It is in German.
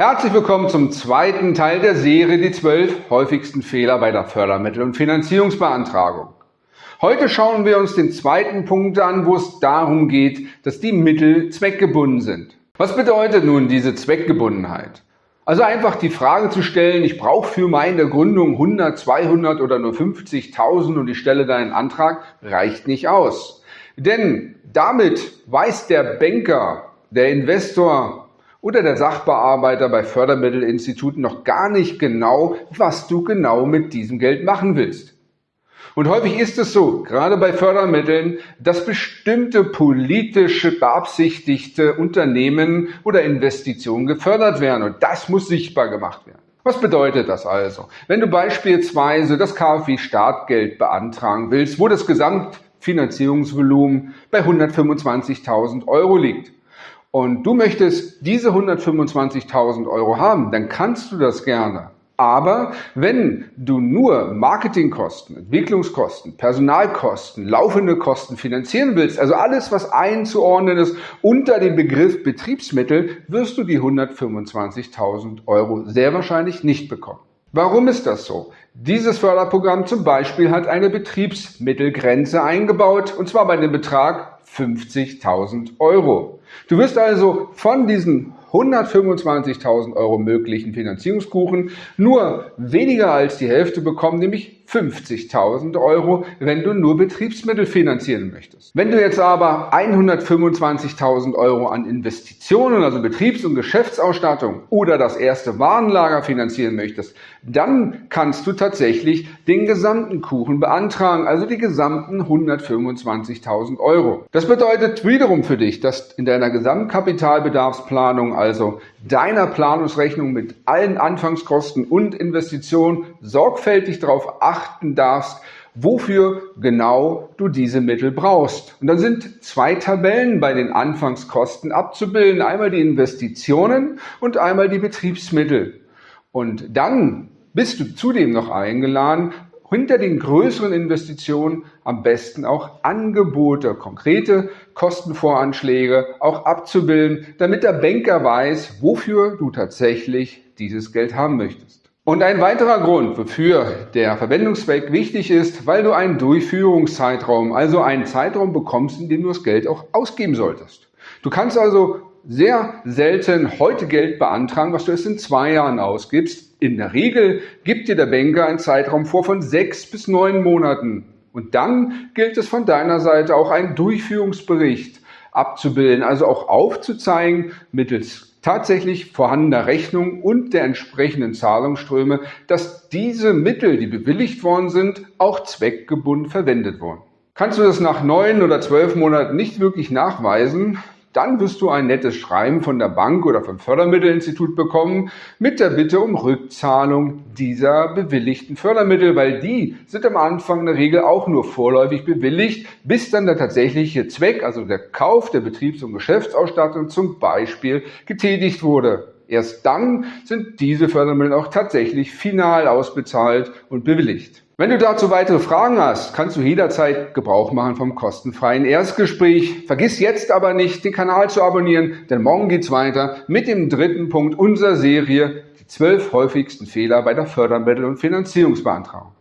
Herzlich willkommen zum zweiten Teil der Serie Die zwölf häufigsten Fehler bei der Fördermittel- und Finanzierungsbeantragung. Heute schauen wir uns den zweiten Punkt an, wo es darum geht, dass die Mittel zweckgebunden sind. Was bedeutet nun diese Zweckgebundenheit? Also einfach die Frage zu stellen, ich brauche für meine Gründung 100, 200 oder nur 50.000 und ich stelle da einen Antrag, reicht nicht aus. Denn damit weiß der Banker, der Investor, oder der Sachbearbeiter bei Fördermittelinstituten noch gar nicht genau, was du genau mit diesem Geld machen willst. Und häufig ist es so, gerade bei Fördermitteln, dass bestimmte politische beabsichtigte Unternehmen oder Investitionen gefördert werden. Und das muss sichtbar gemacht werden. Was bedeutet das also? Wenn du beispielsweise das KfW Startgeld beantragen willst, wo das Gesamtfinanzierungsvolumen bei 125.000 Euro liegt und du möchtest diese 125.000 Euro haben, dann kannst du das gerne. Aber wenn du nur Marketingkosten, Entwicklungskosten, Personalkosten, laufende Kosten finanzieren willst, also alles, was einzuordnen ist unter dem Begriff Betriebsmittel, wirst du die 125.000 Euro sehr wahrscheinlich nicht bekommen. Warum ist das so? Dieses Förderprogramm zum Beispiel hat eine Betriebsmittelgrenze eingebaut, und zwar bei dem Betrag 50.000 Euro. Du wirst also von diesen 125.000 Euro möglichen Finanzierungskuchen nur weniger als die Hälfte bekommen, nämlich 50.000 Euro, wenn du nur Betriebsmittel finanzieren möchtest. Wenn du jetzt aber 125.000 Euro an Investitionen, also Betriebs- und Geschäftsausstattung oder das erste Warenlager finanzieren möchtest, dann kannst du tatsächlich den gesamten Kuchen beantragen, also die gesamten 125.000 Euro. Das bedeutet wiederum für dich, dass in deiner Gesamtkapitalbedarfsplanung, also deiner Planungsrechnung mit allen Anfangskosten und Investitionen, sorgfältig darauf achten darfst, wofür genau du diese Mittel brauchst. Und dann sind zwei Tabellen bei den Anfangskosten abzubilden. Einmal die Investitionen und einmal die Betriebsmittel. Und dann bist du zudem noch eingeladen, hinter den größeren Investitionen am besten auch Angebote, konkrete Kostenvoranschläge auch abzubilden, damit der Banker weiß, wofür du tatsächlich dieses Geld haben möchtest. Und ein weiterer Grund, wofür der Verwendungszweck wichtig ist, weil du einen Durchführungszeitraum, also einen Zeitraum bekommst, in dem du das Geld auch ausgeben solltest. Du kannst also sehr selten heute Geld beantragen, was du erst in zwei Jahren ausgibst. In der Regel gibt dir der Banker einen Zeitraum vor von sechs bis neun Monaten. Und dann gilt es von deiner Seite auch einen Durchführungsbericht abzubilden, also auch aufzuzeigen mittels tatsächlich vorhandener Rechnung und der entsprechenden Zahlungsströme, dass diese Mittel, die bewilligt worden sind, auch zweckgebunden verwendet wurden. Kannst du das nach neun oder zwölf Monaten nicht wirklich nachweisen, dann wirst du ein nettes Schreiben von der Bank oder vom Fördermittelinstitut bekommen mit der Bitte um Rückzahlung dieser bewilligten Fördermittel, weil die sind am Anfang in der Regel auch nur vorläufig bewilligt, bis dann der tatsächliche Zweck, also der Kauf der Betriebs- und Geschäftsausstattung zum Beispiel getätigt wurde. Erst dann sind diese Fördermittel auch tatsächlich final ausbezahlt und bewilligt. Wenn du dazu weitere Fragen hast, kannst du jederzeit Gebrauch machen vom kostenfreien Erstgespräch. Vergiss jetzt aber nicht, den Kanal zu abonnieren, denn morgen geht's weiter mit dem dritten Punkt unserer Serie, die zwölf häufigsten Fehler bei der Fördermittel- und Finanzierungsbeantragung.